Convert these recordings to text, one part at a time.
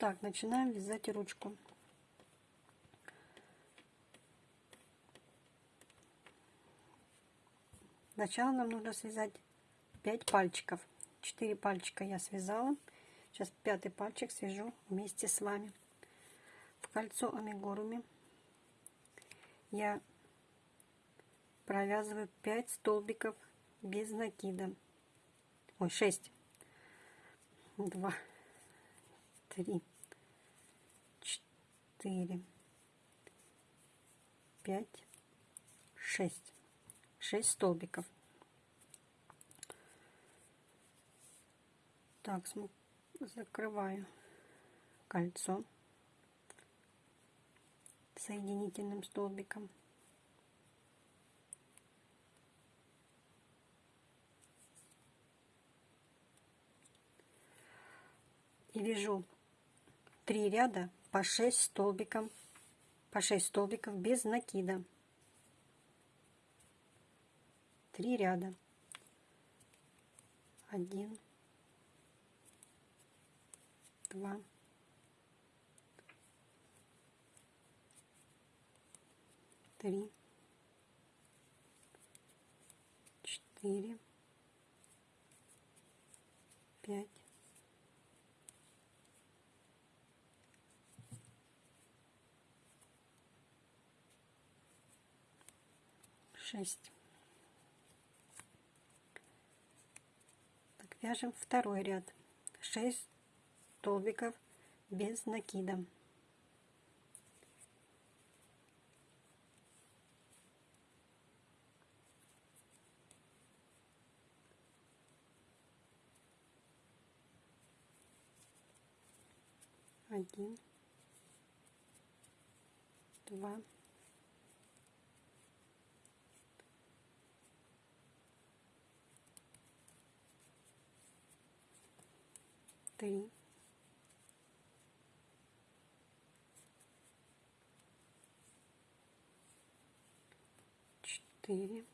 Так, начинаем вязать ручку. Сначала нам нужно связать 5 пальчиков. 4 пальчика я связала. Сейчас пятый пальчик свяжу вместе с вами. В кольцо амигуруми я провязываю 5 столбиков без накида. Ой, 6. 2, 3, 4, 5, 6. 6 столбиков. Так, закрываю кольцо соединительным столбиком. И вяжу три ряда по 6 столбиков, по 6 столбиков без накида. три ряда. Один, два, три, четыре, пять, шесть. вяжем второй ряд. 6 столбиков без накида. Один. Два три, четыре,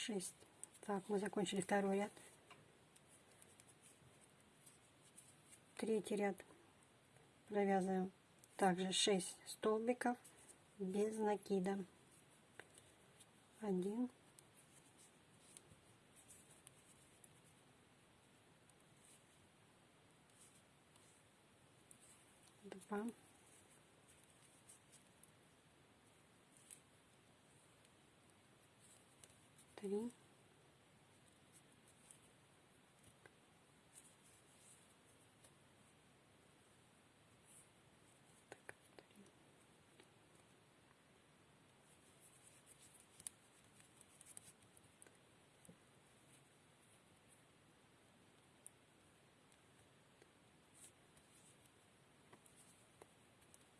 6 так мы закончили второй ряд. Третий ряд провязываем также 6 столбиков без накида. 1 два. Три,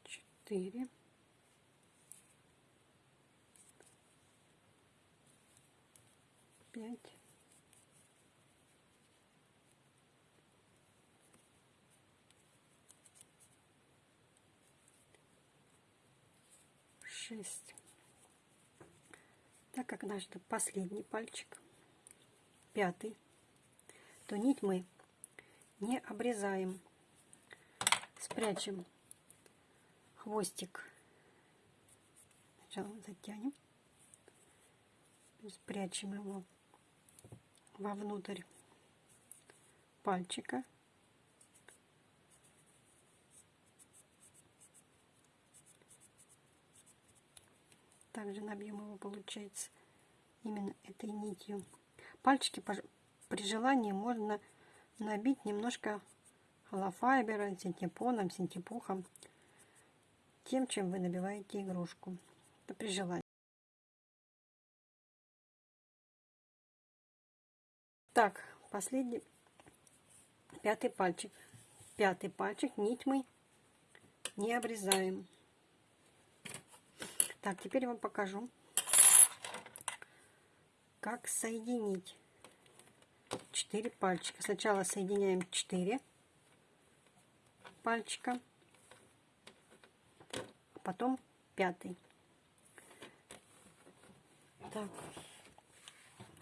четыре, пять, шесть. Так как наш последний пальчик, пятый, то нить мы не обрезаем. Спрячем хвостик. Сначала затянем, спрячем его вовнутрь пальчика. Также набьем его, получается, именно этой нитью. Пальчики при желании можно набить немножко холофайбера, синтепоном, синтепухом, тем, чем вы набиваете игрушку. Это при желании. Так, последний, пятый пальчик. Пятый пальчик, нить мы не обрезаем. Так, теперь я вам покажу, как соединить 4 пальчика. Сначала соединяем 4 пальчика, потом пятый. Так,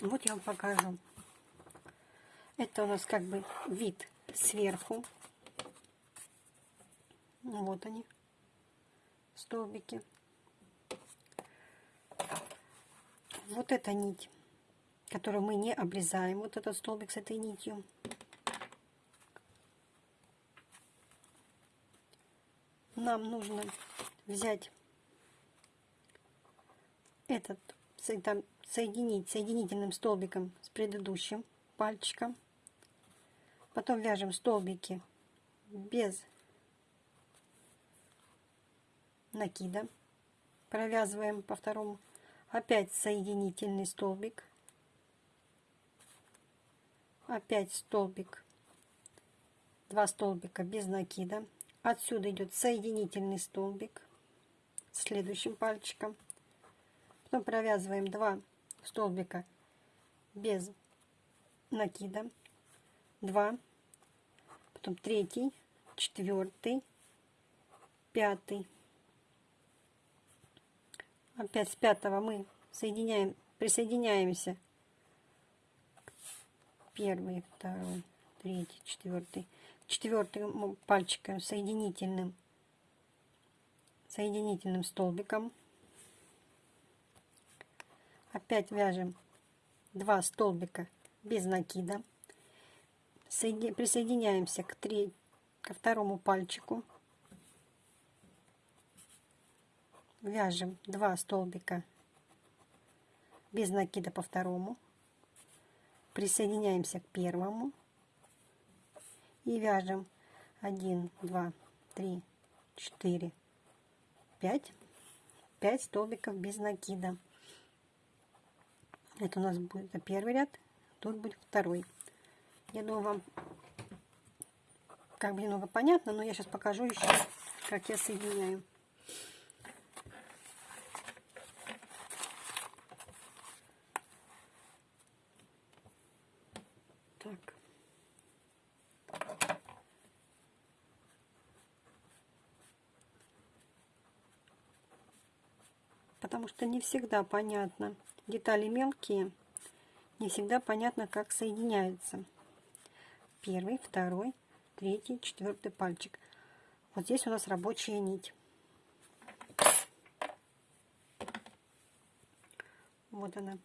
вот я вам покажу. Это у нас как бы вид сверху. Вот они, столбики. Вот эта нить, которую мы не обрезаем, вот этот столбик с этой нитью. Нам нужно взять этот, соединить соединительным столбиком с предыдущим пальчиком. Потом вяжем столбики без накида. Провязываем по второму. Опять соединительный столбик. Опять столбик. Два столбика без накида. Отсюда идет соединительный столбик следующим пальчиком. Потом провязываем два столбика без накида. Два. Потом третий, четвертый, пятый. Опять с пятого мы соединяем, присоединяемся. Первый, второй, третий, четвертый. Четвертым пальчиком соединительным, соединительным столбиком. Опять вяжем два столбика без накида. Соедин... Присоединяемся к, три... ко второму пальчику. вяжем 2 столбика без накида по второму. Присоединяемся к первому. И вяжем 1 2 3 4 5 5 столбиков без накида. Это у нас будет первый ряд тут будет второй я думаю вам как бы немного понятно но я сейчас покажу еще как я соединяю потому что не всегда понятно. Детали мелкие, не всегда понятно, как соединяются. Первый, второй, третий, четвертый пальчик. Вот здесь у нас рабочая нить. Вот она.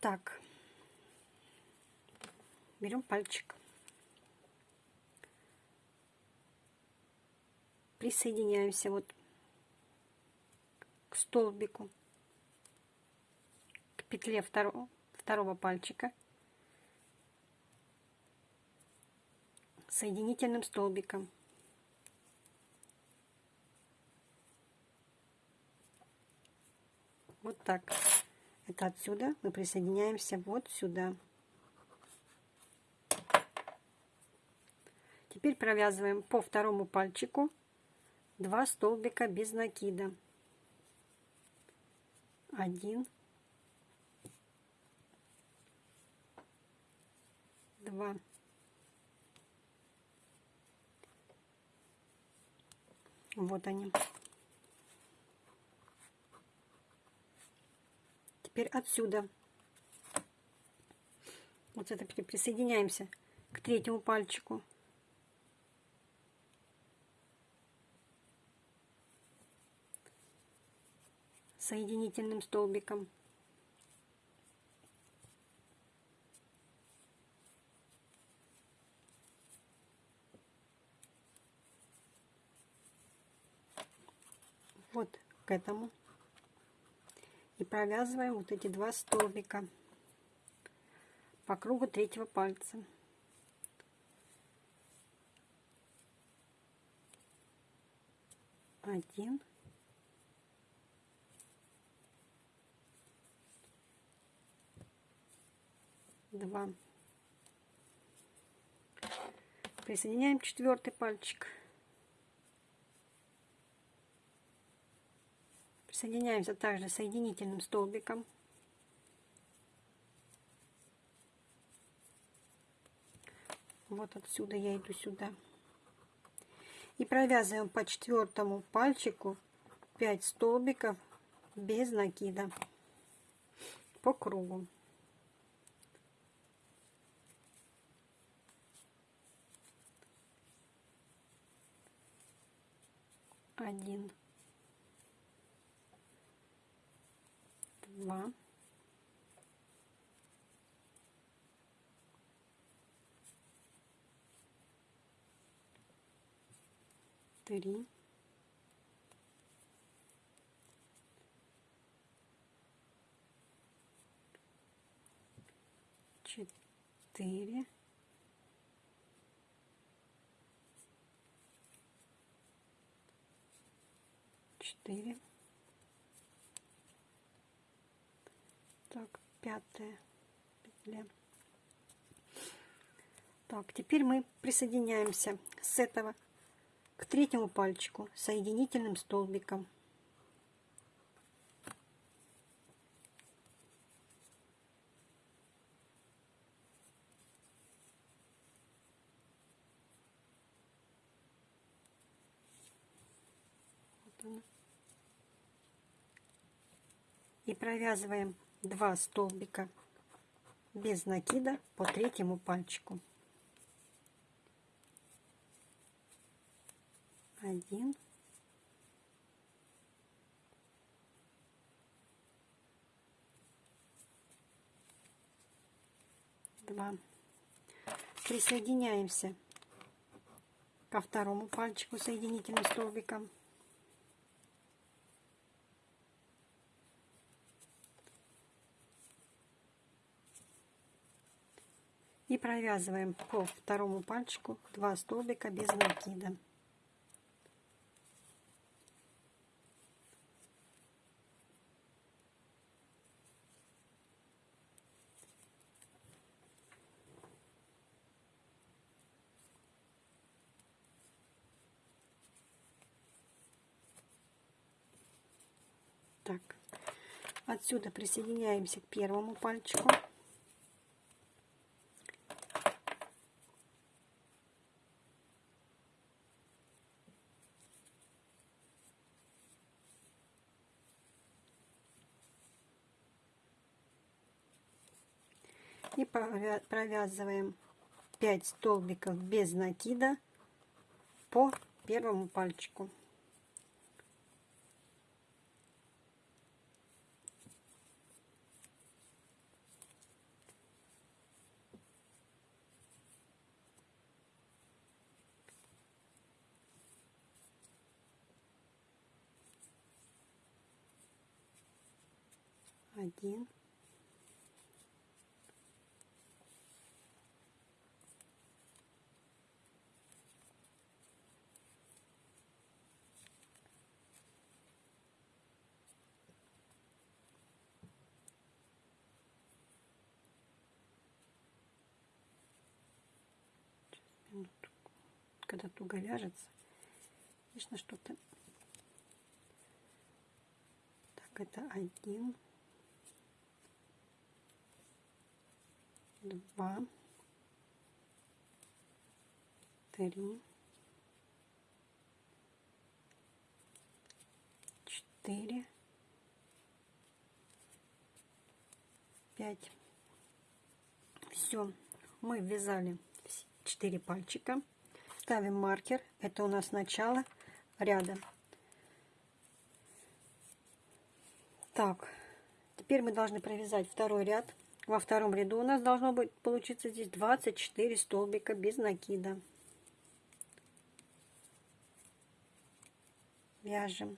Так, берем пальчик, присоединяемся вот к столбику, к петле второго, второго пальчика, соединительным столбиком. Вот так. Это отсюда мы присоединяемся вот сюда. Теперь провязываем по второму пальчику 2 столбика без накида. 1 2 Вот они. теперь отсюда. Вот это присоединяемся к третьему пальчику. Соединительным столбиком. Вот к этому и провязываем вот эти два столбика по кругу третьего пальца. Один. Два. Присоединяем четвертый пальчик. Соединяемся также соединительным столбиком. Вот отсюда я иду сюда. И провязываем по четвертому пальчику 5 столбиков без накида по кругу. Один, два, три, четыре, четыре. Так, пятая петля. Так, теперь мы присоединяемся с этого к третьему пальчику соединительным столбиком. И провязываем 2 столбика без накида по третьему пальчику. Один. Два. Присоединяемся ко второму пальчику соединительным столбиком. Провязываем по второму пальчику 2 столбика без накида. Так, отсюда присоединяемся к первому пальчику. и провязываем 5 столбиков без накида по первому пальчику. Один. Когда туго вяжется, конечно, что-то... Так, это один, два, три, четыре, пять. Все, мы ввязали 4 пальчика. Ставим маркер. Это у нас начало ряда. Так, теперь мы должны провязать второй ряд. Во втором ряду у нас должно быть получиться здесь 24 столбика без накида. Вяжем.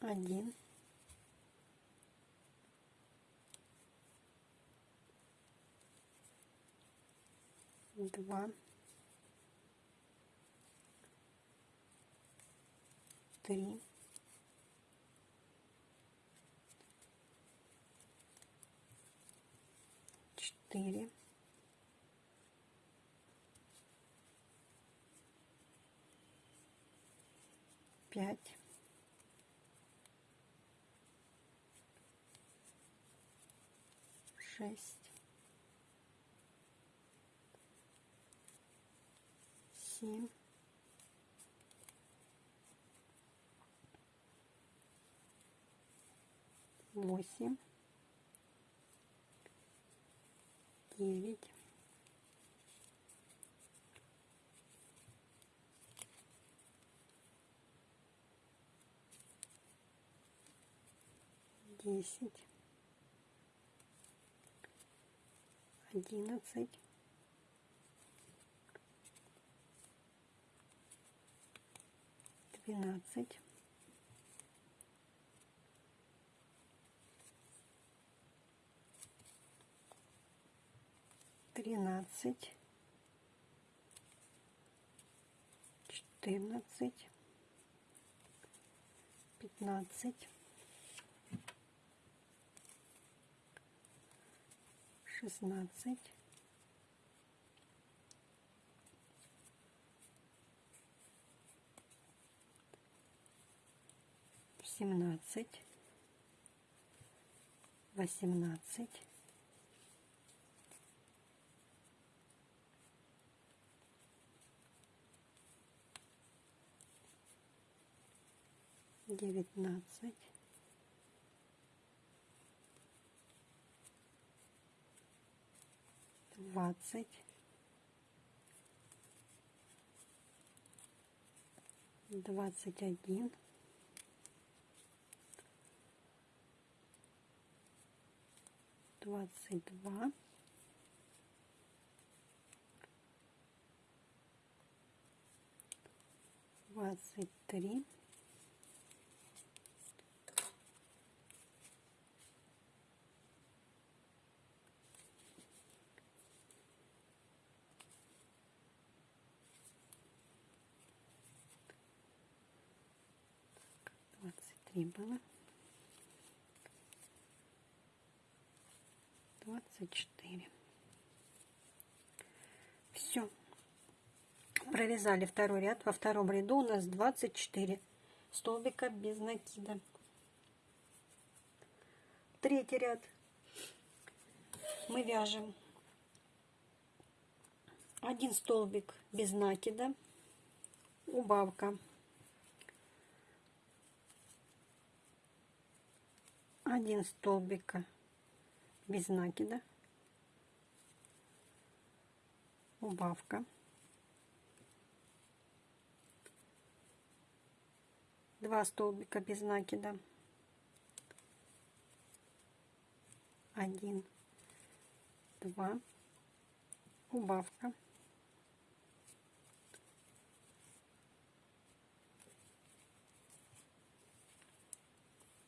Один. Два, три, четыре, пять, шесть, семь, восемь, девять, десять, одиннадцать, двенадцать, тринадцать, четырнадцать, пятнадцать, шестнадцать, семнадцать, восемнадцать, девятнадцать, двадцать, двадцать один, двадцать два, двадцать три, двадцать три было, двадцать четыре. Все. Провязали второй ряд. Во втором ряду у нас 24 столбика без накида. Третий ряд мы вяжем один столбик без накида, убавка, один столбика без накида, убавка, два столбика без накида, один, два, убавка,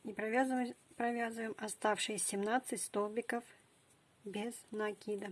и провязываем, провязываем оставшиеся 17 столбиков без накида.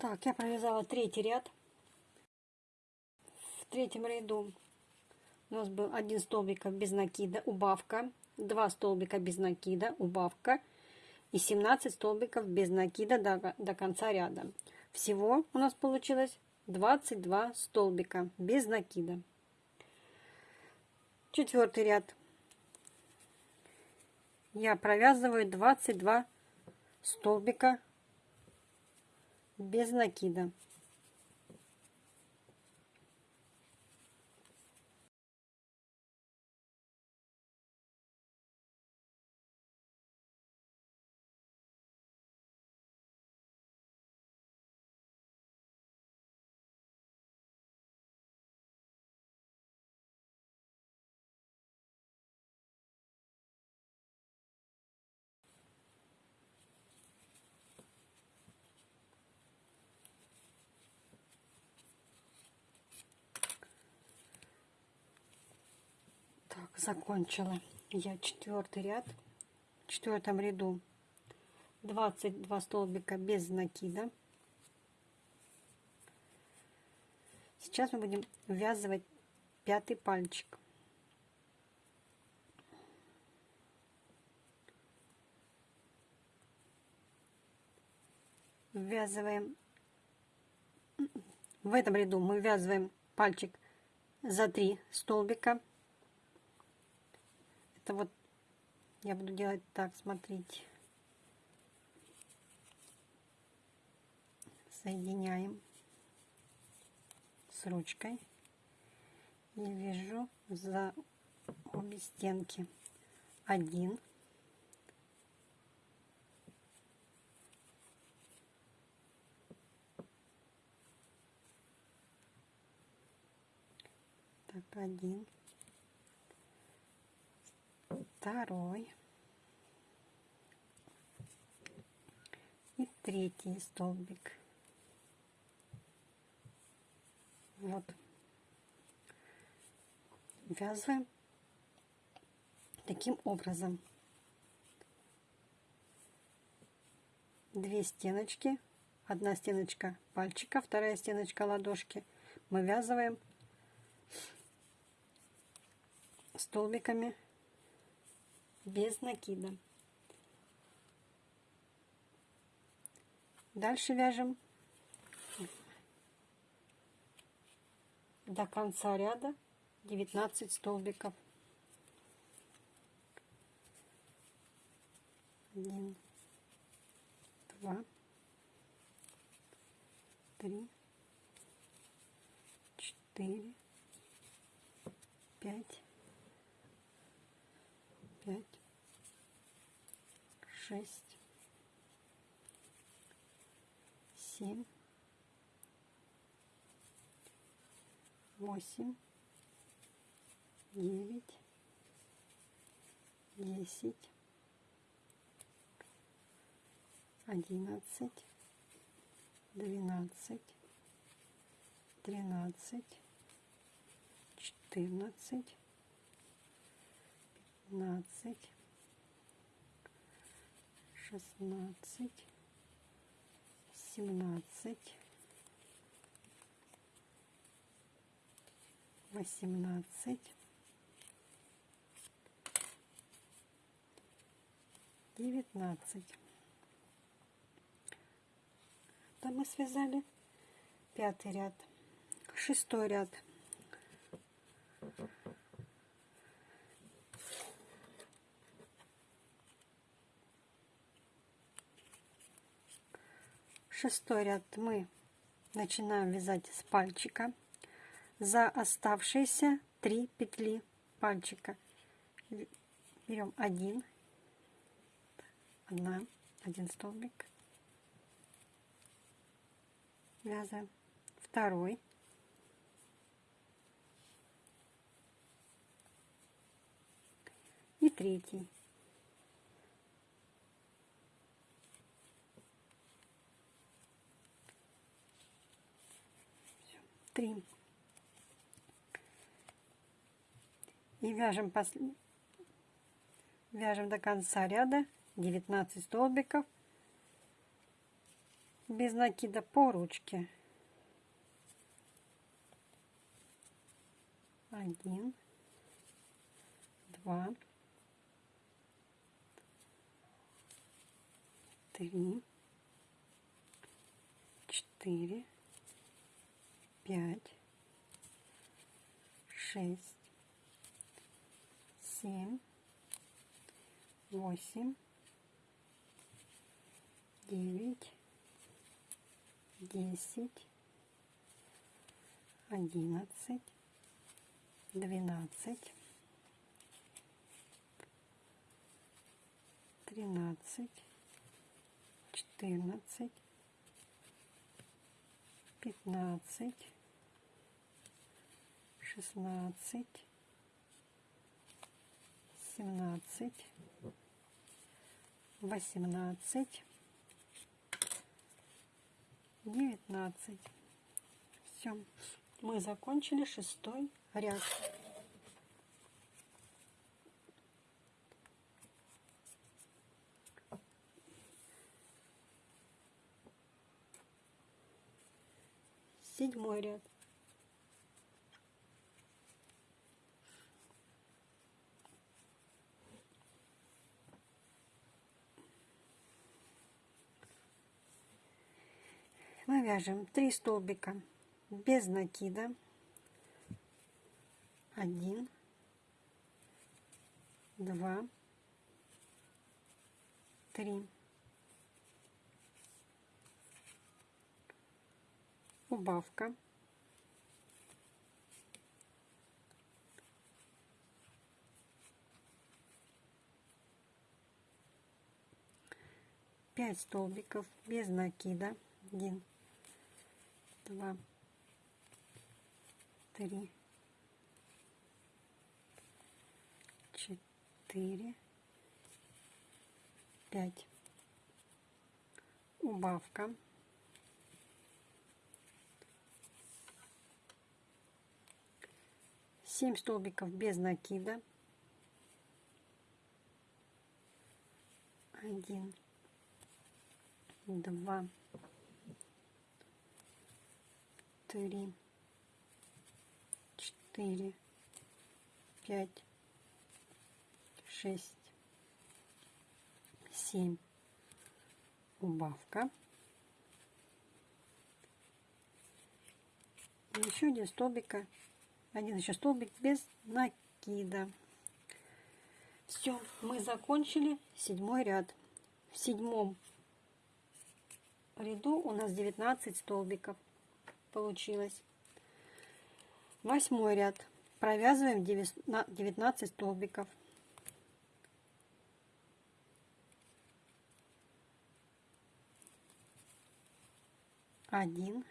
Так, я провязала третий ряд. В третьем ряду у нас был один столбик без накида, убавка, два столбика без накида, убавка и 17 столбиков без накида до, до конца ряда. Всего у нас получилось 22 столбика без накида. Четвертый ряд. Я провязываю 22 столбика без накида. Так, закончила я четвертый ряд. В четвертом ряду 22 столбика без накида. Сейчас мы будем ввязывать пятый пальчик. Ввязываем в этом ряду мы ввязываем пальчик за 3 столбика это вот я буду делать так, смотрите. Соединяем с ручкой. И вяжу за обе стенки. Один. Так один второй и третий столбик. Вот. Вязываем таким образом. Две стеночки, одна стеночка пальчика, вторая стеночка ладошки. Мы вязываем столбиками без накида. Дальше вяжем до конца ряда 19 столбиков. 1, 2, 3, 4, 5, шесть, семь, восемь, девять, десять, одиннадцать, двенадцать, тринадцать, четырнадцать, пятнадцать, шестнадцать, семнадцать, восемнадцать, девятнадцать. Там мы связали пятый ряд, шестой ряд. Шестой ряд. Мы начинаем вязать с пальчика. За оставшиеся три петли пальчика. Берем один. Одна один столбик. Вязаем второй. И третий три и вяжем посл... вяжем до конца ряда. 19 столбиков. Без накида по ручке. Один. Два. Три. Четыре пять, шесть, семь, восемь, девять, десять, одиннадцать, двенадцать, тринадцать, четырнадцать, пятнадцать, шестнадцать, семнадцать, восемнадцать, девятнадцать. Все, мы закончили шестой ряд. Седьмой ряд. Мы вяжем 3 столбика без накида. 1 2 3 убавка. Пять столбиков без накида. Один два, три, четыре, пять. Убавка. Семь столбиков без накида. Один, два, три, четыре, пять, шесть, семь. Убавка. И еще один столбика, один еще столбик без накида. Все, мы закончили седьмой ряд. В седьмом ряду у нас 19 столбиков получилось. Восьмой ряд. Провязываем 19 столбиков. Один.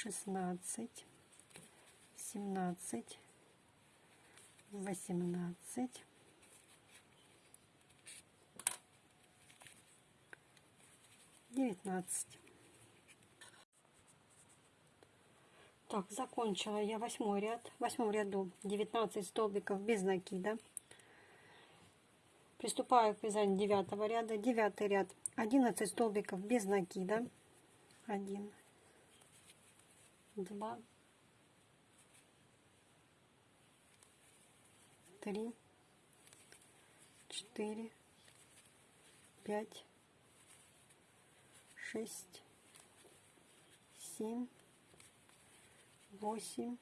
Шестнадцать, семнадцать, восемнадцать, девятнадцать. Так, закончила я восьмой ряд. В восьмом ряду 19 столбиков без накида. Приступаю к вязанию девятого ряда. Девятый ряд 11 столбиков без накида. 1, два, три, четыре, пять, шесть, семь, восемь,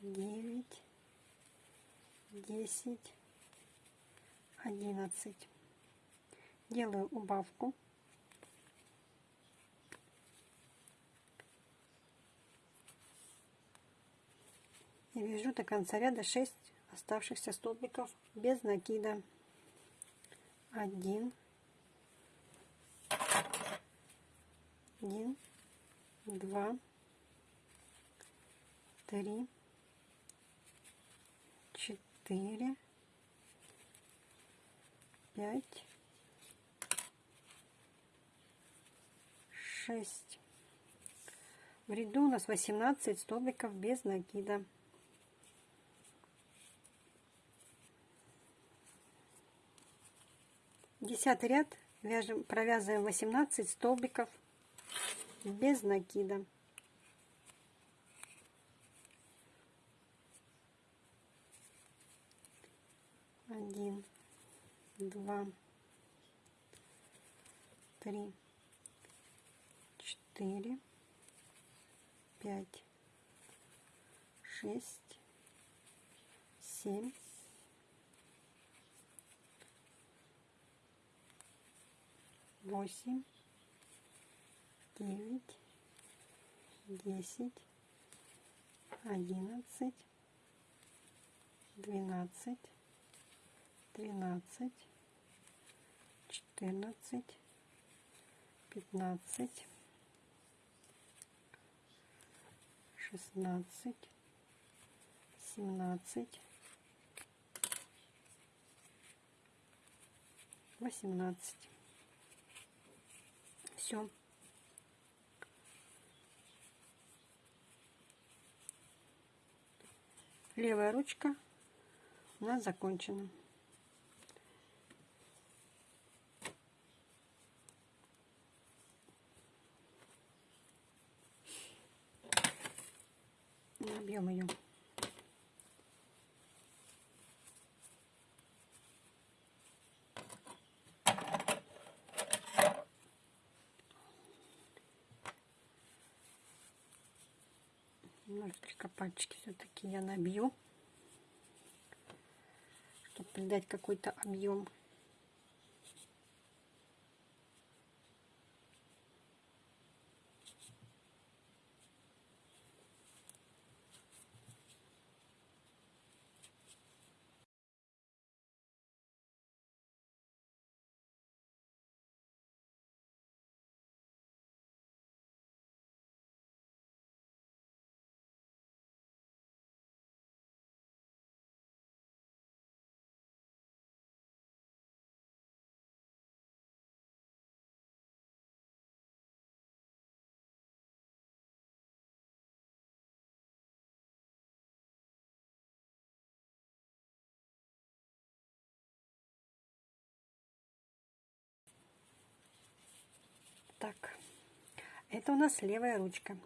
девять, десять, одиннадцать. Делаю убавку. И вяжу до конца ряда 6 оставшихся столбиков без накида. 1 1 2 3 4 5 6 в ряду у нас 18 столбиков без накида Десятый ряд вяжем, провязываем 18 столбиков без накида. Один, два, три, четыре, пять, шесть, семь, восемь, девять, десять, одиннадцать, двенадцать, тринадцать, четырнадцать, пятнадцать, шестнадцать, семнадцать, восемнадцать. Все. Левая ручка у нас закончена. Набьем ее. Немножечко пальчики все-таки я набью, чтобы придать какой-то объем. Так, это у нас левая ручка.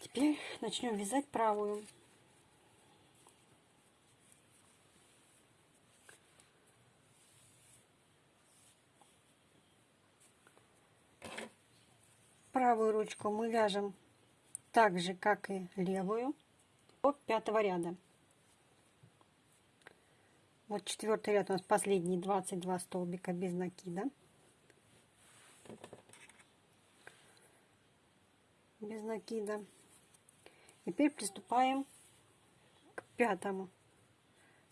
Теперь начнем вязать правую. Правую ручку мы вяжем так же, как и левую, до пятого ряда. Вот четвертый ряд у нас последние 22 столбика без накида. Без накида. Теперь приступаем к пятому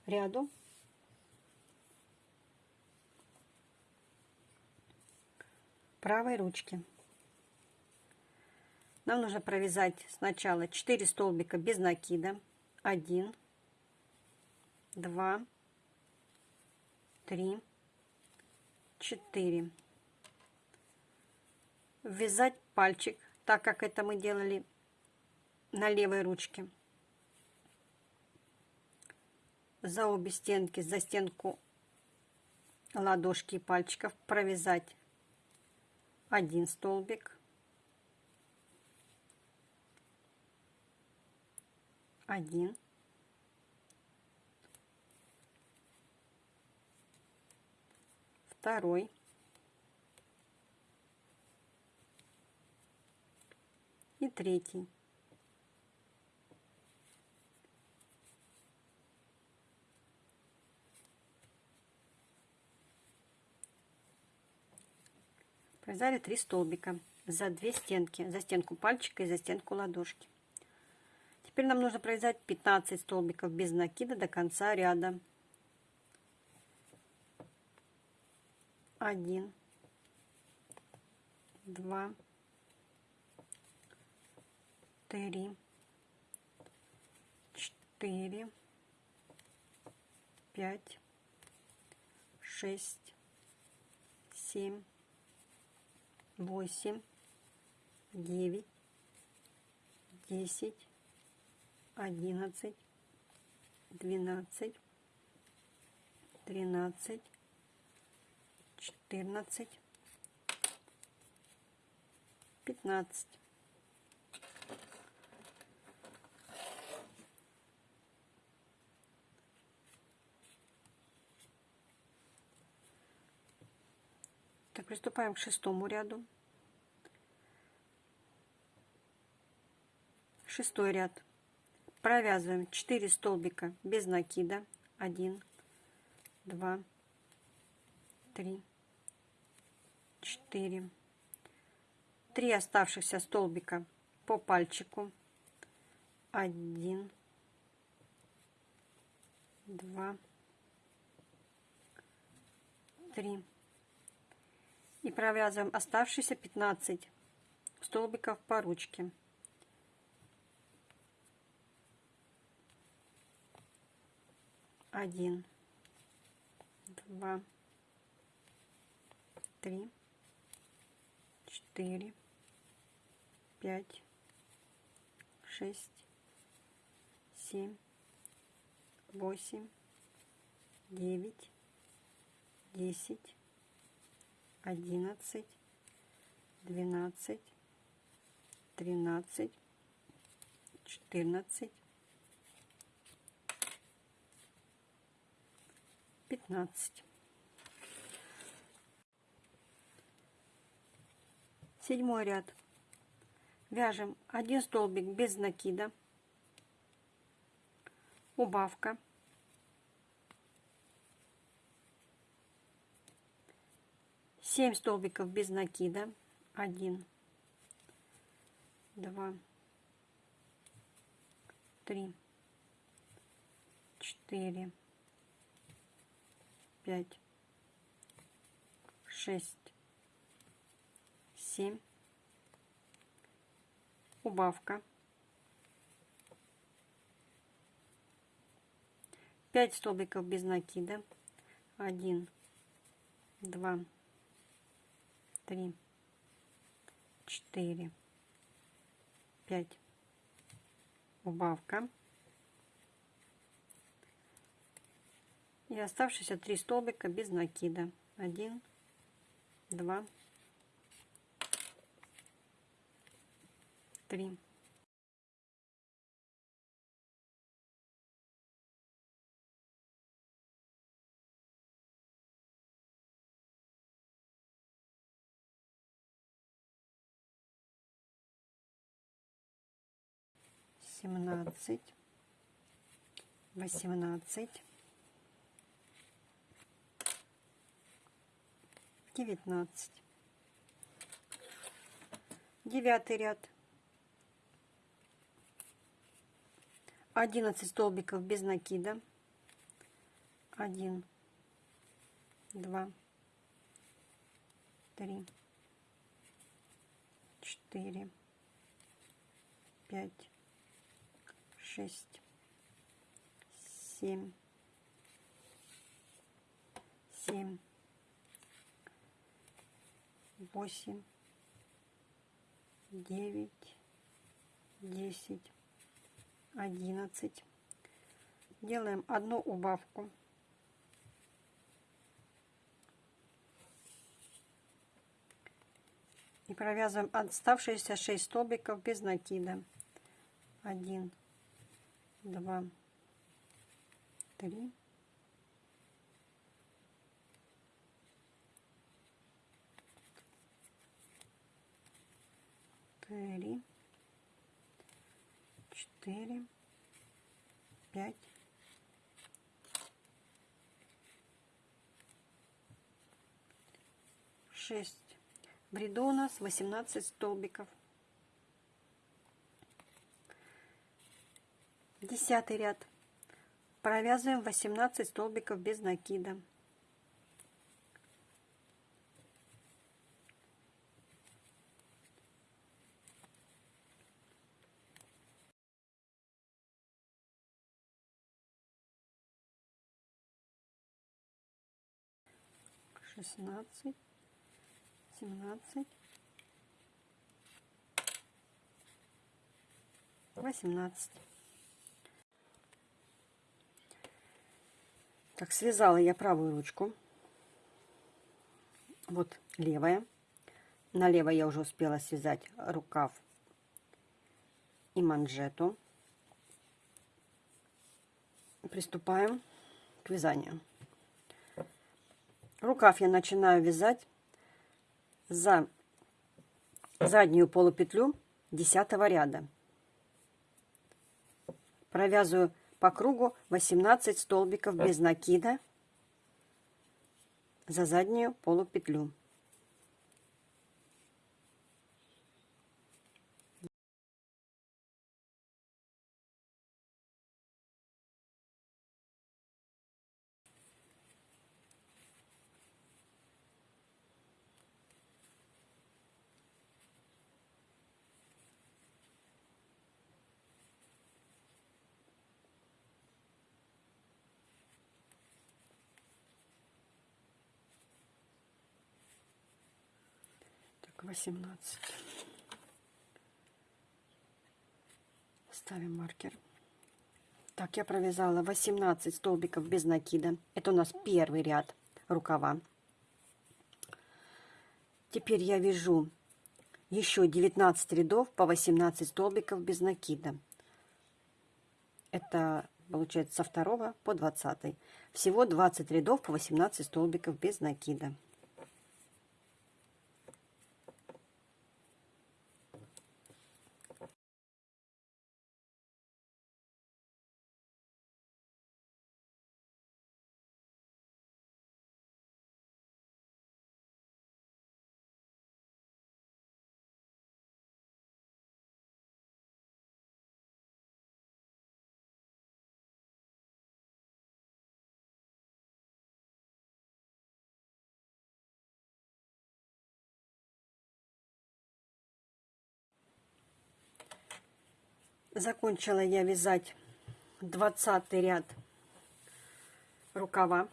ряду. правой ручки. Нам нужно провязать сначала 4 столбика без накида. 1, 2, 3, 4. Ввязать пальчик так как это мы делали на левой ручке. За обе стенки, за стенку ладошки и пальчиков провязать один столбик, один, второй, и третий. Провязали три столбика за две стенки, за стенку пальчика и за стенку ладошки. Теперь нам нужно провязать 15 столбиков без накида до конца ряда. Один, два, три, четыре, пять, шесть, семь, восемь, девять, десять, одиннадцать, двенадцать, тринадцать, четырнадцать, пятнадцать. Так, приступаем к шестому ряду. Шестой ряд. Провязываем 4 столбика без накида. 1, 2, 3, 4. 3 оставшихся столбика по пальчику. 1, 2, 3. И провязываем оставшиеся 15 столбиков по ручке. Один, два, три, четыре, пять, шесть, семь, восемь, девять, десять, одиннадцать, двенадцать, тринадцать, четырнадцать, пятнадцать. Седьмой ряд. Вяжем один столбик без накида, убавка, 7 столбиков без накида. 1 2 3 4 5 6 7 убавка. 5 столбиков без накида. 1 2 три, четыре, пять. Убавка. И оставшиеся три столбика без накида. Один, два, три. Семнадцать, восемнадцать, девятнадцать. Девятый ряд. Одиннадцать столбиков без накида. Один, два, три, четыре, пять, шесть, семь, семь, восемь, девять, десять, одиннадцать. Делаем одну убавку. И провязываем оставшиеся 6 столбиков без накида. 1, два, три, три, четыре, пять, шесть. В ряду у нас 18 столбиков. Десятый ряд. Провязываем 18 столбиков без накида. Шестнадцать, семнадцать, восемнадцать. Так, связала я правую ручку. Вот левая. На левой я уже успела связать рукав и манжету. Приступаем к вязанию. Рукав я начинаю вязать за заднюю полупетлю 10 ряда. Провязываю по кругу 18 столбиков без накида за заднюю полупетлю. Так, 18. Ставим маркер. Так, я провязала 18 столбиков без накида. Это у нас первый ряд рукава. Теперь я вяжу еще 19 рядов по 18 столбиков без накида. Это получается со 2 по 20. Всего 20 рядов по 18 столбиков без накида. Закончила я вязать 20 ряд рукава.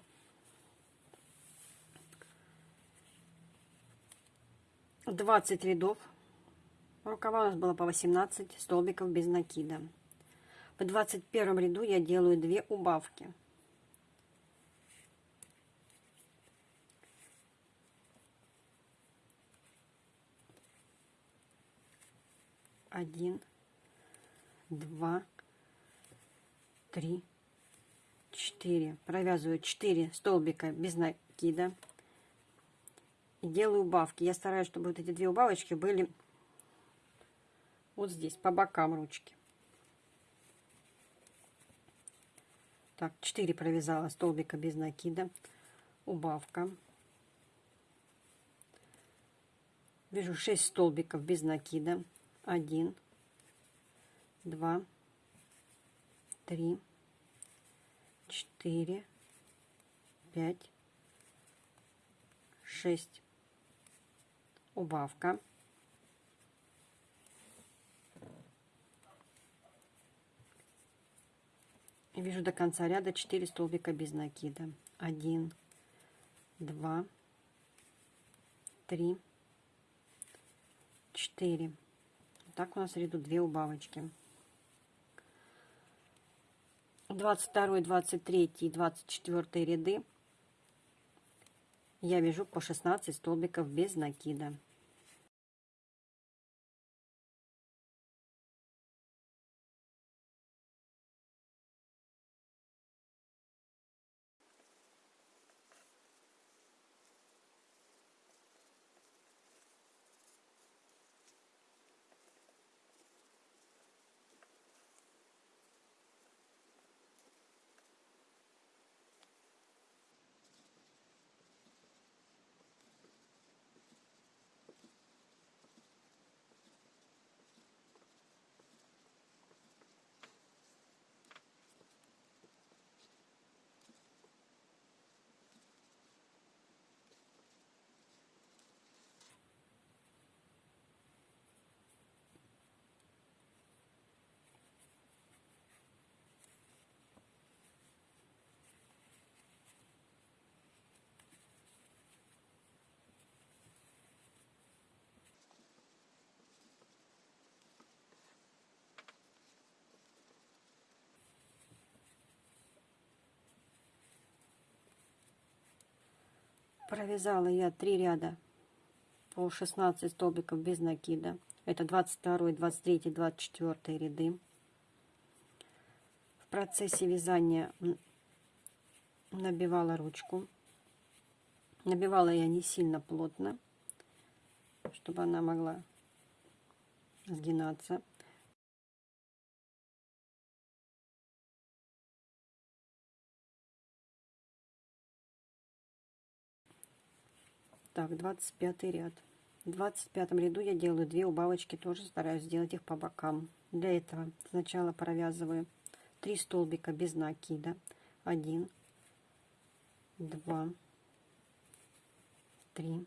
Двадцать рядов. Рукава у нас было по 18 столбиков без накида. В 21 ряду я делаю две убавки. Один два, три, четыре. Провязываю 4 столбика без накида. И делаю убавки. Я стараюсь, чтобы вот эти две убавочки были вот здесь, по бокам ручки. Так, 4 провязала столбика без накида. Убавка. Вяжу 6 столбиков без накида. 1, два, три, четыре, пять, шесть. Убавка. Вяжу до конца ряда 4 столбика без накида. 1, 2, 3, 4. Так у нас в ряду 2 убавочки. 22, 23 и 24 ряды я вяжу по 16 столбиков без накида. Провязала я 3 ряда по 16 столбиков без накида. Это 22, 23, 24 ряды. В процессе вязания набивала ручку. Набивала я не сильно плотно. чтобы она могла сгинаться. Так, 25 ряд. В 25 ряду я делаю две убавочки, тоже стараюсь сделать их по бокам. Для этого сначала провязываю 3 столбика без накида. 1, 2, 3.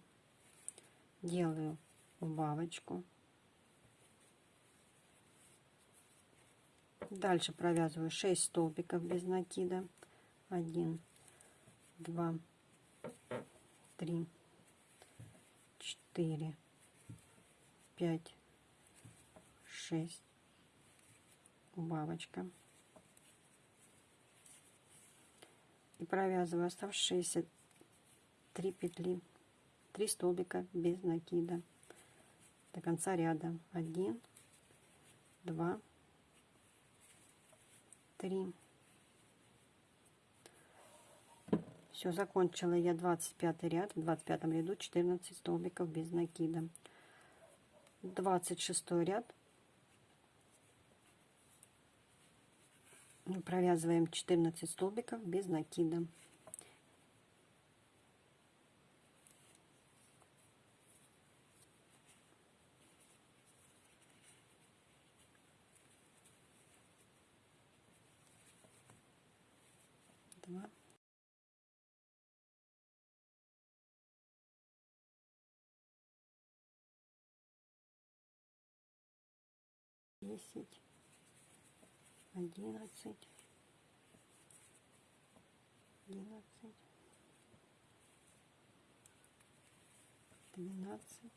Делаю убавочку. Дальше провязываю 6 столбиков без накида. 1, 2, 3, 4, 5, 6. Убавочка. И провязываю оставшиеся 3 петли, 3 столбика без накида до конца ряда. 1, 2, 3. Все, закончила я 25 ряд, в 25 ряду 14 столбиков без накида. 26 ряд. Провязываем 14 столбиков без накида. Два. Десять, одиннадцать, одиннадцать, двенадцать,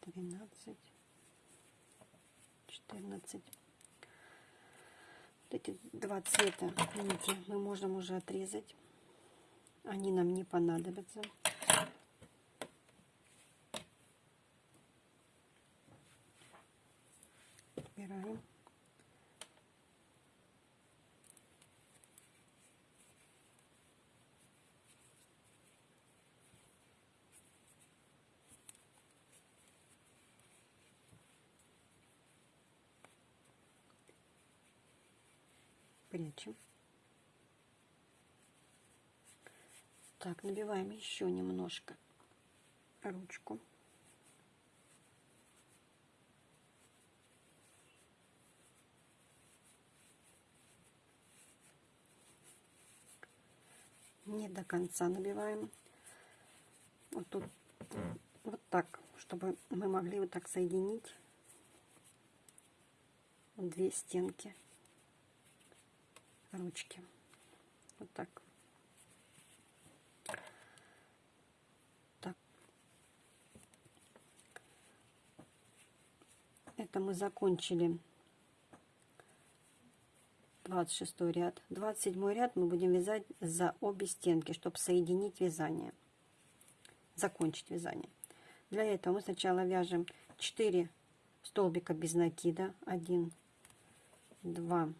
тринадцать, четырнадцать. Вот эти два цвета, видите, мы можем уже отрезать. Они нам не понадобятся. Прячем. Так, набиваем еще немножко ручку. не до конца набиваем. Вот тут вот так, чтобы мы могли вот так соединить две стенки ручки. Вот так. Так. Это мы закончили 26 ряд. 27 ряд мы будем вязать за обе стенки, чтобы соединить вязание. Закончить вязание. Для этого мы сначала вяжем 4 столбика без накида. 1, 2,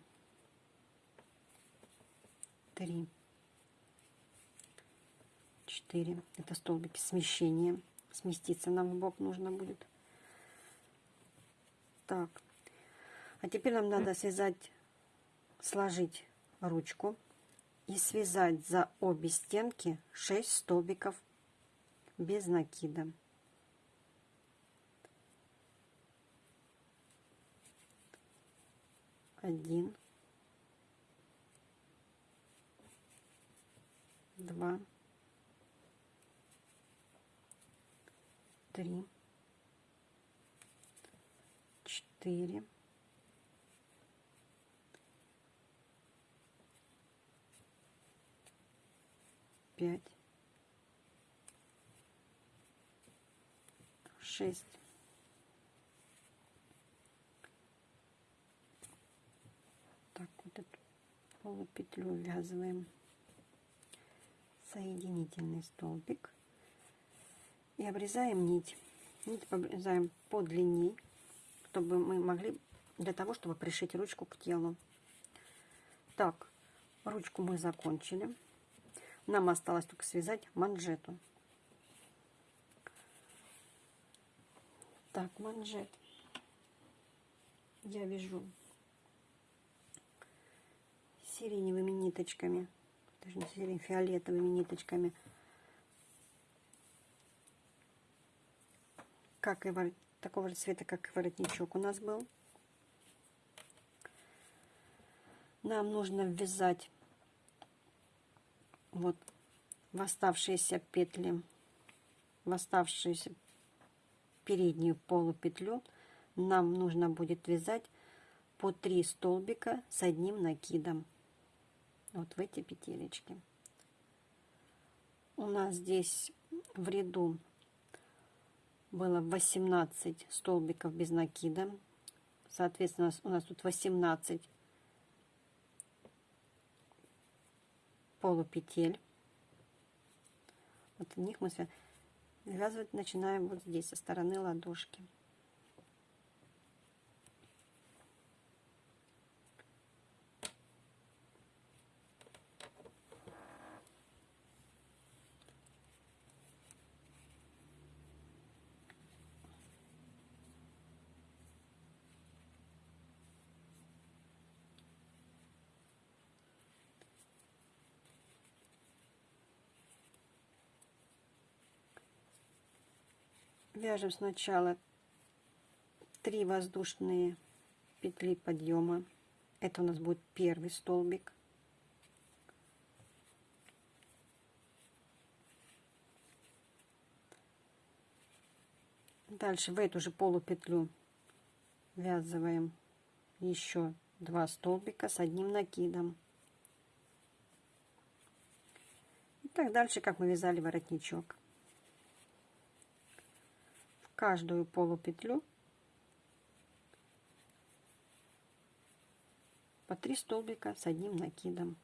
3, 4. Это столбики смещения. Сместиться нам в бок нужно будет. Так. А теперь нам надо связать сложить ручку и связать за обе стенки 6 столбиков без накида. Один, два, три, четыре, пять, шесть, так вот эту полупетлю ввязываем соединительный столбик и обрезаем нить. Нить обрезаем по длине, чтобы мы могли, для того, чтобы пришить ручку к телу. Так, ручку мы закончили. Нам осталось только связать манжету. Так, манжет. Я вяжу сиреневыми ниточками, сирень, фиолетовыми ниточками. Как и ворот, такого же цвета, как и воротничок у нас был. Нам нужно ввязать вот в оставшиеся петли, в оставшуюся переднюю полупетлю нам нужно будет вязать по 3 столбика с одним накидом вот в эти петелечки. У нас здесь в ряду было 18 столбиков без накида. Соответственно у нас тут 18 полупетель. Вот в них мы Вязывать начинаем вот здесь, со стороны ладошки. Вяжем сначала 3 воздушные петли подъема. Это у нас будет первый столбик. Дальше в эту же полупетлю ввязываем еще два столбика с одним накидом. И так дальше, как мы вязали воротничок каждую полупетлю по 3 столбика с одним накидом.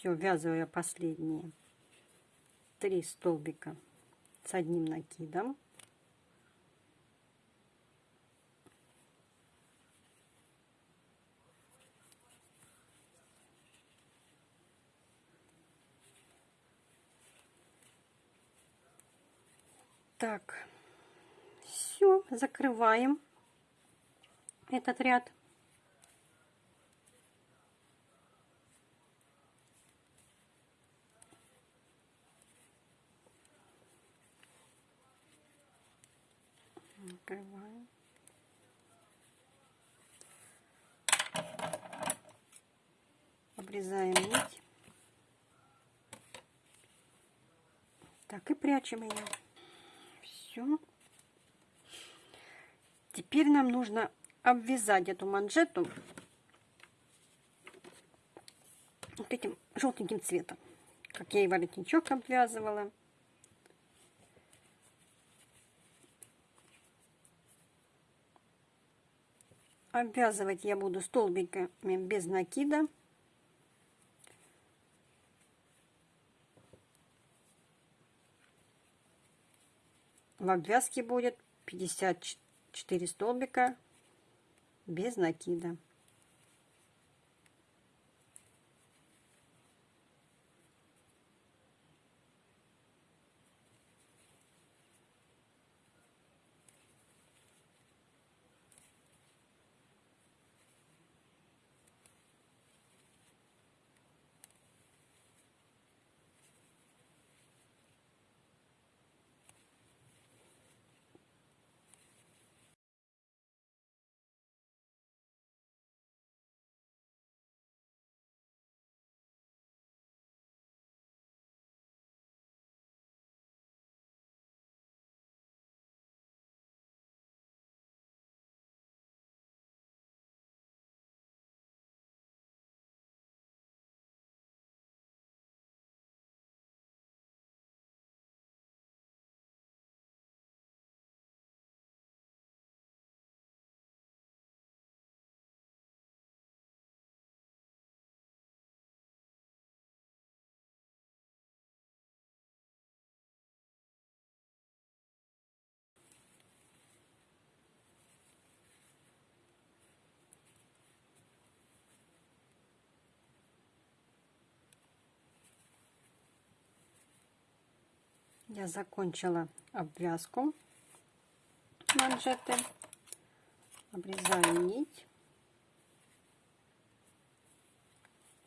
Все, ввязываю последние три столбика с одним накидом. Так, все, закрываем этот ряд. Накрываем. Обрезаем нить. Так, и прячем ее. Все. Теперь нам нужно обвязать эту манжету вот этим желтеньким цветом, как я и воротничок обвязывала. Обвязывать я буду столбиками без накида. В обвязке будет 54 столбика без накида. Я закончила обвязку манжеты. Обрезаю нить.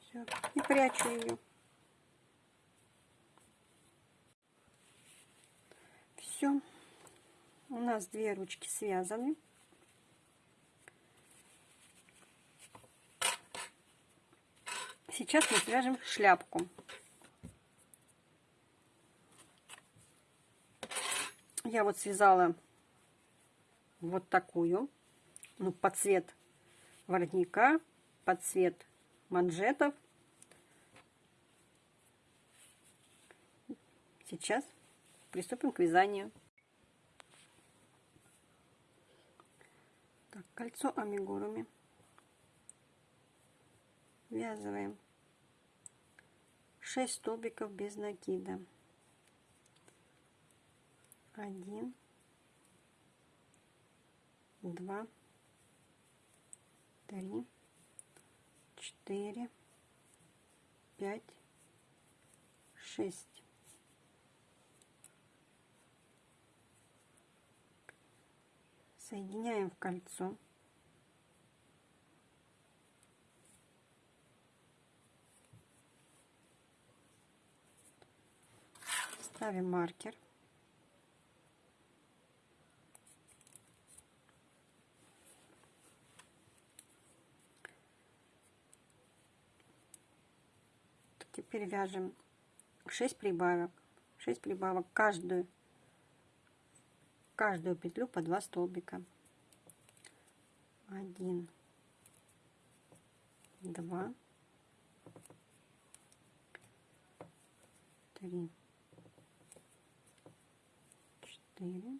Все. И прячу ее. Все. У нас две ручки связаны. Сейчас мы свяжем шляпку. Я вот связала вот такую, ну, под цвет воротника, под цвет манжетов. Сейчас приступим к вязанию. Так, кольцо амигуруми. Ввязываем 6 столбиков без накида. Один, два, три, четыре, пять, шесть. Соединяем в кольцо. Ставим маркер. Теперь вяжем 6 прибавок. 6 прибавок каждую каждую петлю по 2 столбика. 1 2 3 4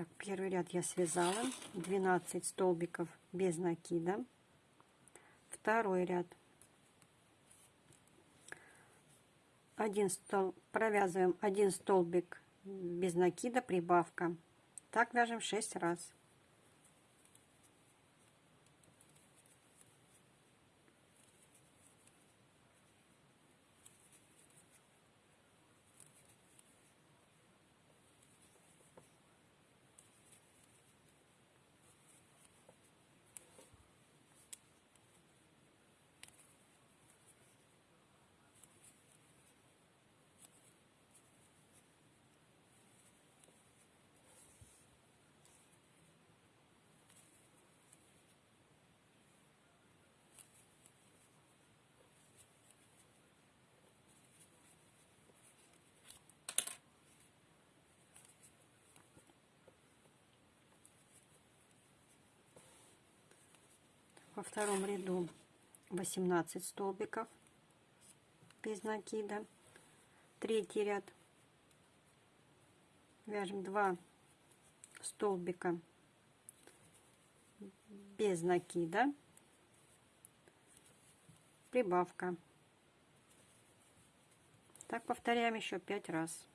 Так, первый ряд я связала 12 столбиков без накида. Второй ряд. Один стол, провязываем один столбик без накида, прибавка. Так вяжем 6 раз. Во втором ряду 18 столбиков без накида. Третий ряд. Вяжем 2 столбика без накида. Прибавка. Так повторяем еще 5 раз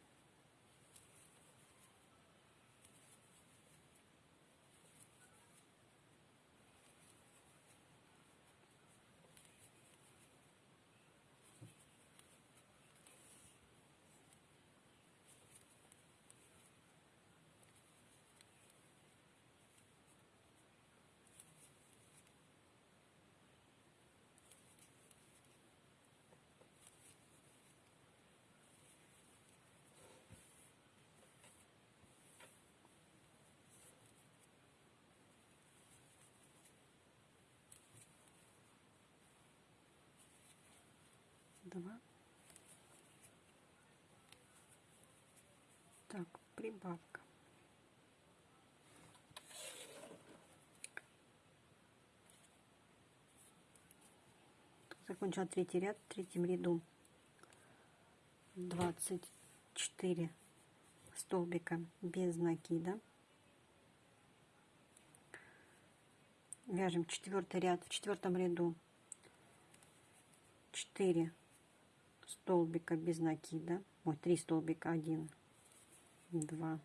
два. Так, прибавка. Закончила третий ряд в третьем ряду. 24 столбика без накида. Вяжем четвертый ряд в четвертом ряду 4 столбика без накида. Ой, 3 столбика, 1, 2,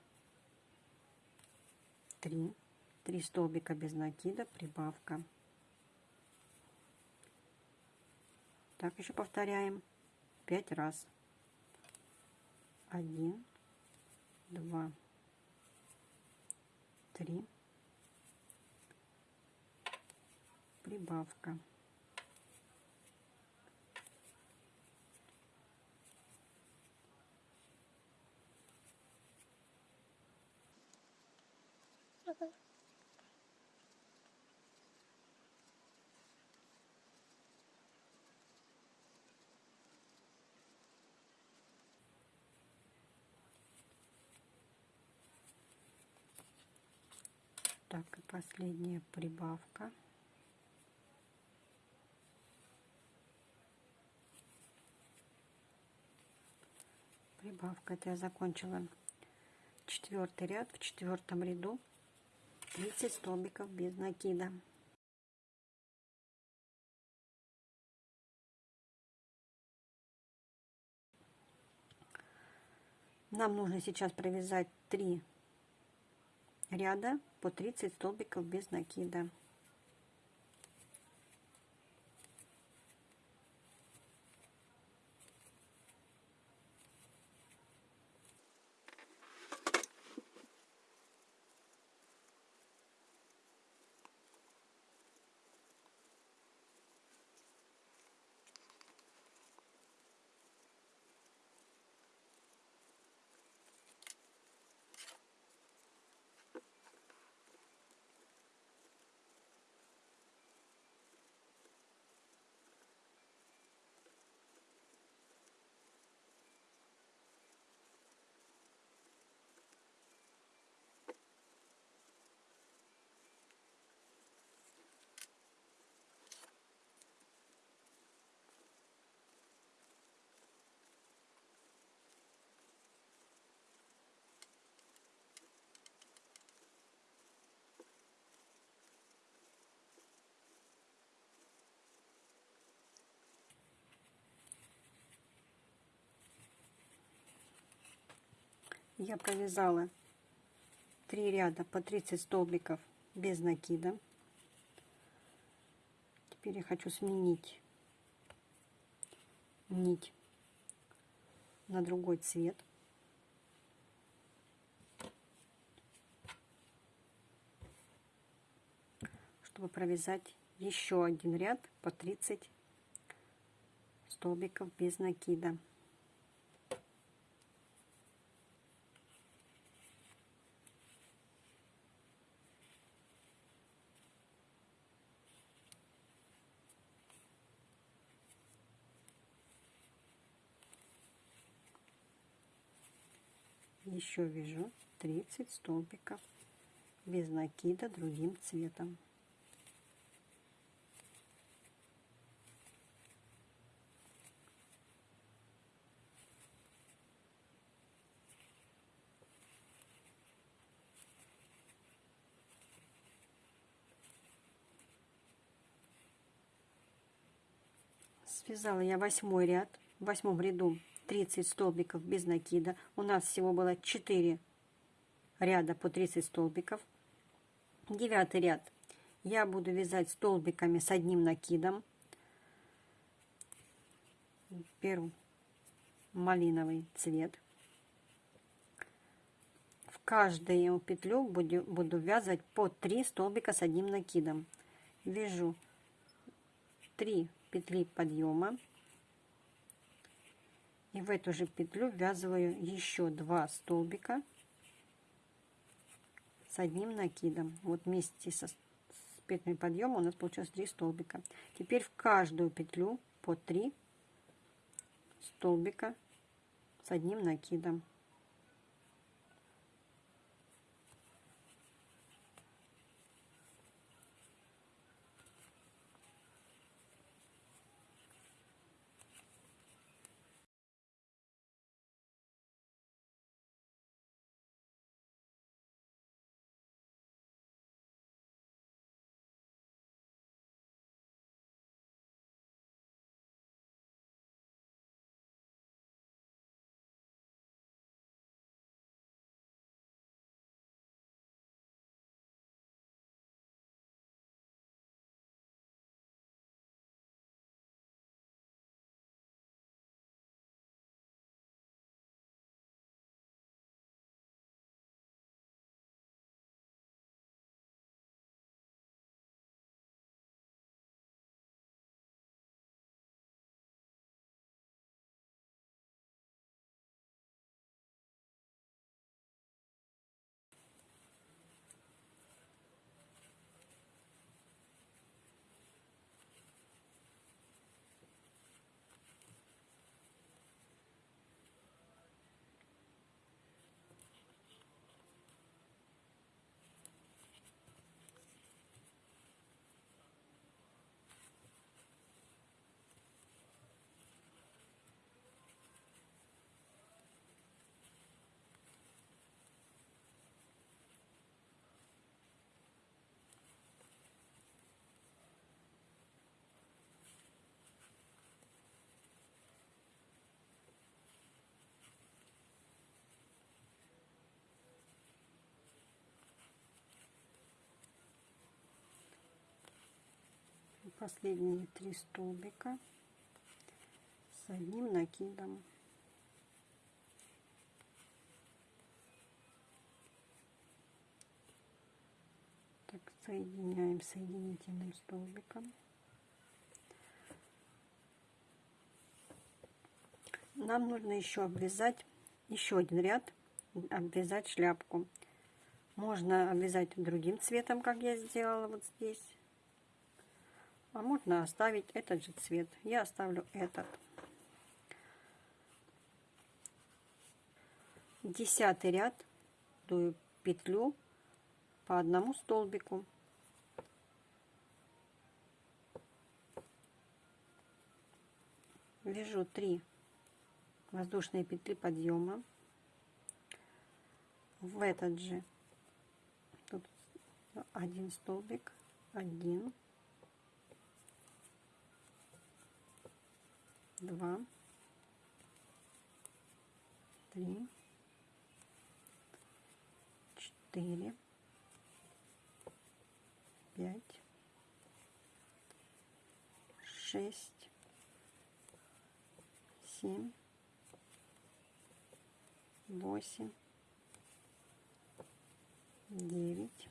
3. 3 столбика без накида, прибавка. Так, еще повторяем 5 раз. 1, 2, 3. Прибавка. Так, и последняя прибавка. Прибавка. Это я закончила четвертый ряд в четвертом ряду 30 столбиков без накида. Нам нужно сейчас провязать 3 ряда по 30 столбиков без накида. Я провязала 3 ряда по 30 столбиков без накида. Теперь я хочу сменить нить на другой цвет. Чтобы провязать еще один ряд по 30 столбиков без накида еще вяжу 30 столбиков без накида другим цветом. Связала я восьмой ряд в восьмом ряду 30 столбиков без накида. У нас всего было 4 ряда по 30 столбиков. Девятый ряд я буду вязать столбиками с одним накидом. Беру малиновый цвет. В каждую петлю буду, буду вязать по 3 столбика с одним накидом. Вяжу 3 петли подъема и в эту же петлю ввязываю еще два столбика с одним накидом. Вот вместе со с петлями подъема у нас получилось 3 столбика. Теперь в каждую петлю по 3 столбика с одним накидом последние три столбика с одним накидом. Так соединяем соединительным столбиком. Нам нужно еще обвязать еще один ряд обвязать шляпку. Можно обвязать другим цветом как я сделала вот здесь а можно оставить этот же цвет. Я оставлю этот. Десятый ряд. Дую петлю по одному столбику. Вяжу 3 воздушные петли подъема. В этот же. Тут один столбик. Один два. Три. Четыре. Пять. Шесть. Семь. Восемь. Девять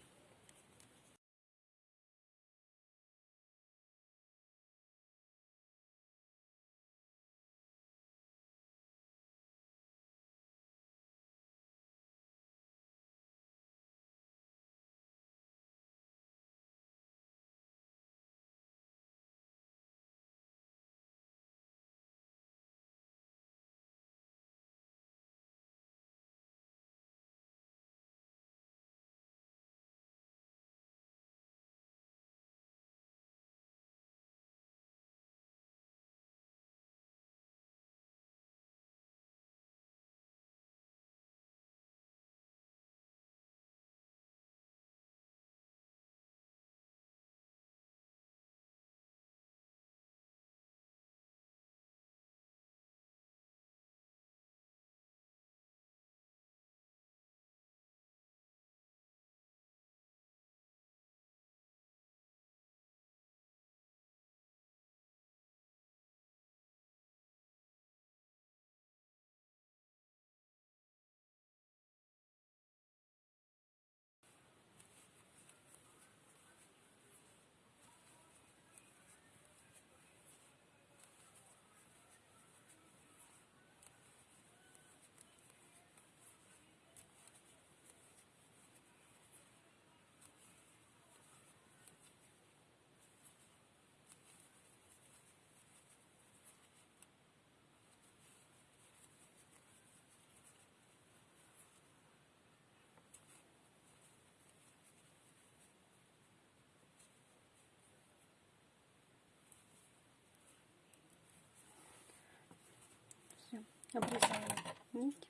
Обрезаем нить.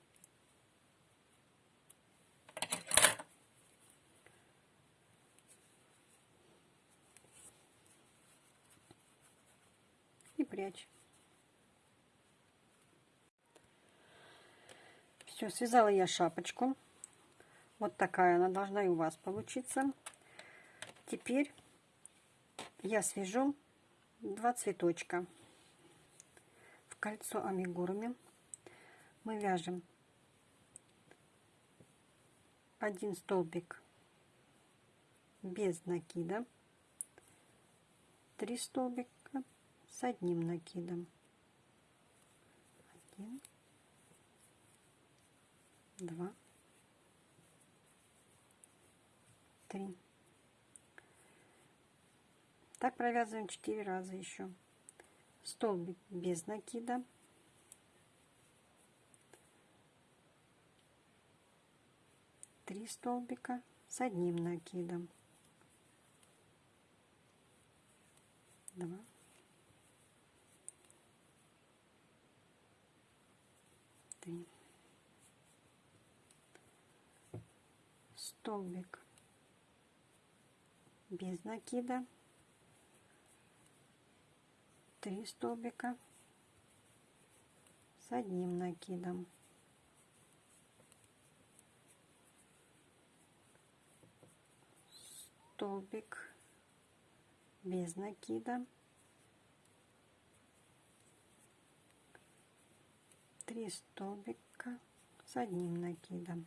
И прячь. Все, связала я шапочку. Вот такая она должна и у вас получиться. Теперь я свяжу два цветочка в кольцо амигуруми. Мы вяжем один столбик без накида, три столбика с одним накидом. Один, два, три. Так провязываем 4 раза еще. Столбик без накида. Три столбика с одним накидом. Два. Три. Столбик без накида. Три столбика с одним накидом. Столбик без накида. Три столбика с одним накидом.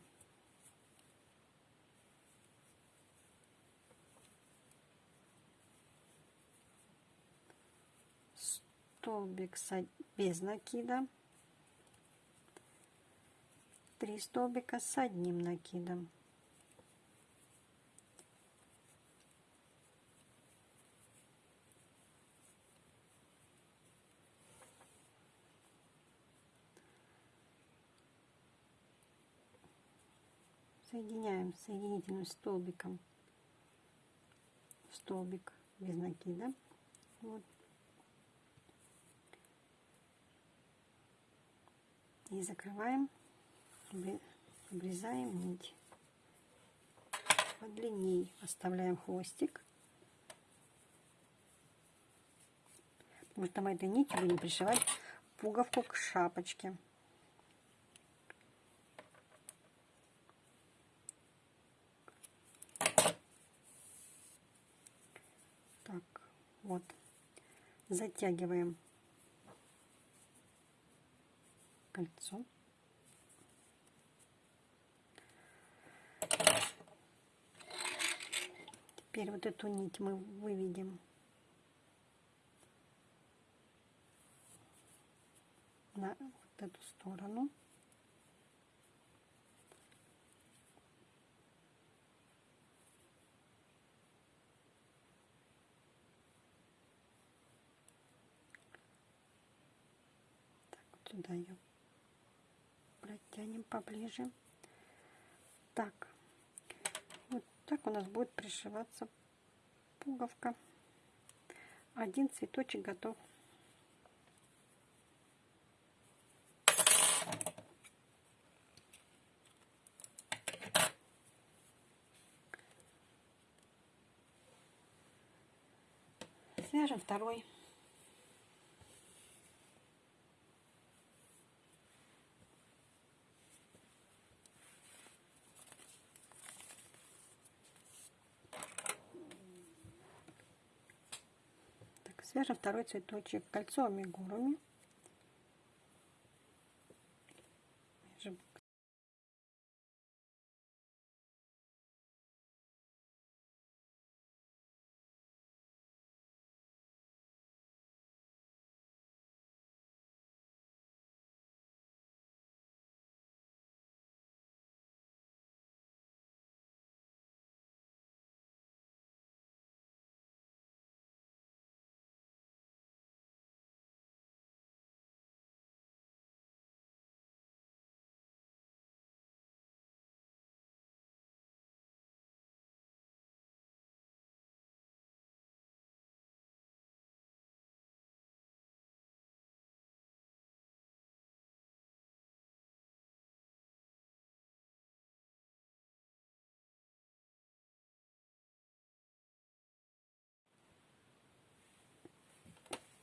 Столбик без накида. Три столбика с одним накидом. Соединяем соединительным столбиком. Столбик без накида. Вот. и закрываем обрезаем нить. Подлинней оставляем хвостик. Потому что мы этой нитью будем пришивать пуговку к шапочке Вот. Затягиваем кольцо. Теперь вот эту нить мы выведем на эту сторону. Сюда ее протянем поближе. Так, вот так у нас будет пришиваться пуговка. Один цветочек готов. Свяжем второй. Свяжем второй цветочек кольцо амигуруми.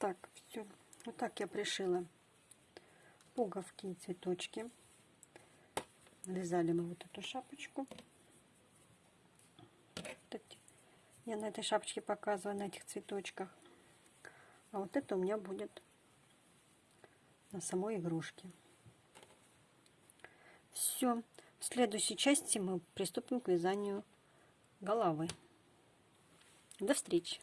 Так, все. Вот так я пришила пуговки и цветочки. Вязали мы вот эту шапочку. Я на этой шапочке показываю, на этих цветочках. А вот это у меня будет на самой игрушке. Все. В следующей части мы приступим к вязанию головы. До встречи!